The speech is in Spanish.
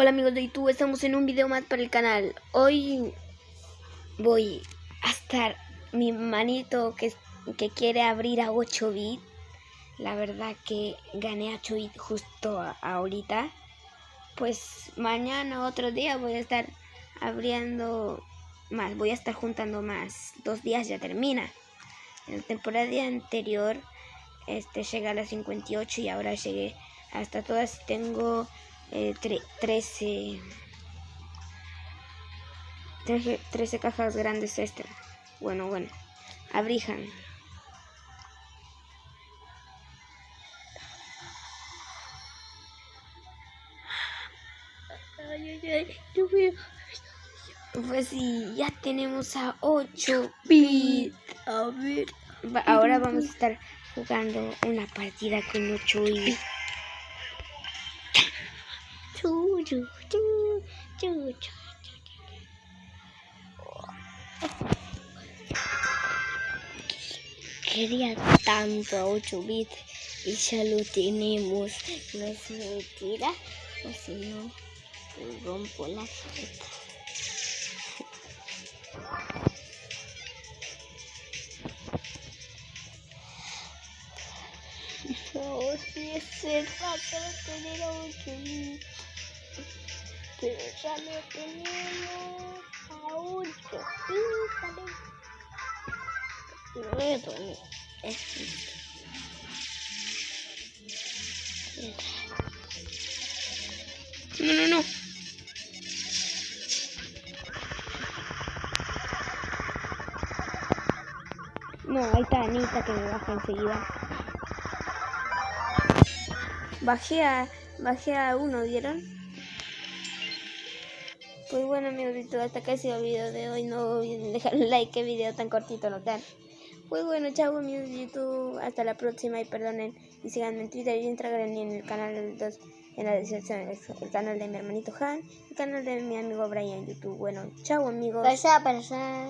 Hola amigos de YouTube, estamos en un video más para el canal. Hoy voy a estar mi manito que, que quiere abrir a 8 bits. La verdad que gané a 8 bits justo ahorita. Pues mañana otro día voy a estar abriendo más, voy a estar juntando más. Dos días ya termina. En la temporada anterior este llega a las 58 y ahora llegué hasta todas. Tengo eh, 13, 13, cajas grandes extra. Bueno, bueno. Abrijan. Ay, ay, ay, yo veo. Pues sí, ya tenemos a 8 bits. A ver. Ahora vamos a estar jugando una partida con 8 bits. Quería tanto a 8 bits y ya lo tenemos. No es mentira, o si no, rompo la cabeza. No, si es para tener a 8 bits. Pero ya lo tenemos a 8 bits. No a poner esto. No, no, no. No, ahí está Anita que me baja enseguida. Bajé a, bajé a uno, ¿vieron? Pues bueno amigos, hasta acá ha sido el video de hoy. No olviden dejar un like, que video tan cortito no tan. Pues bueno, chao amigos de YouTube, hasta la próxima y perdonen. Y síganme en Twitter y Instagram y en el canal de dos, en la descripción, el canal de mi hermanito Han, el canal de mi amigo Brian YouTube. Bueno, chao amigos. Pasa, pasa.